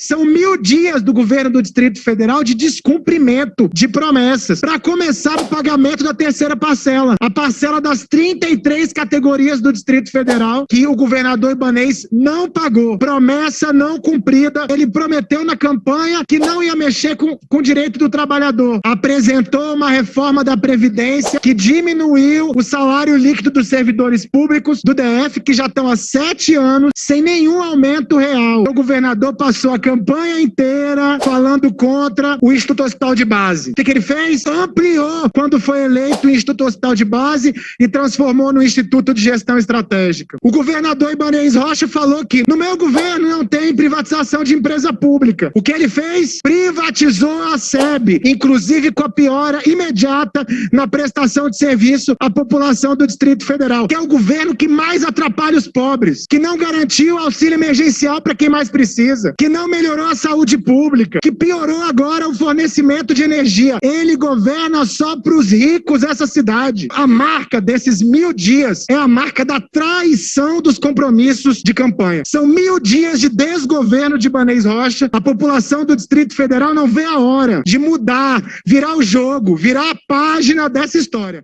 São mil dias do governo do Distrito Federal de descumprimento de promessas. Para começar o pagamento da terceira parcela, a parcela das 33 categorias do Distrito Federal que o governador Ibanês não pagou. Promessa não cumprida. Ele prometeu na campanha que não ia mexer com, com o direito do trabalhador. Apresentou uma reforma da Previdência que diminuiu o salário líquido dos servidores públicos do DF, que já estão há sete anos sem nenhum aumento real. O governador passou a campanha inteira falando contra o Instituto Hospital de Base. O que, que ele fez? Ampliou quando foi eleito o Instituto Hospital de Base e transformou no Instituto de Gestão Estratégica. O governador Ibanez Rocha falou que no meu governo não tem privatização de empresa pública. O que ele fez? Privatizou a SEB, inclusive com a piora imediata na prestação de serviço à população do Distrito Federal, que é o governo que mais atrapalha os pobres, que não garantiu auxílio emergencial para quem mais precisa, que não melhorou a saúde pública, que piorou agora o fornecimento de energia. Ele governa só para os ricos essa cidade. A marca desses mil dias é a marca da traição dos compromissos de campanha. São mil dias de desgoverno de Banês Rocha. A população do Distrito Federal não vê a hora de mudar, virar o jogo, virar a página dessa história.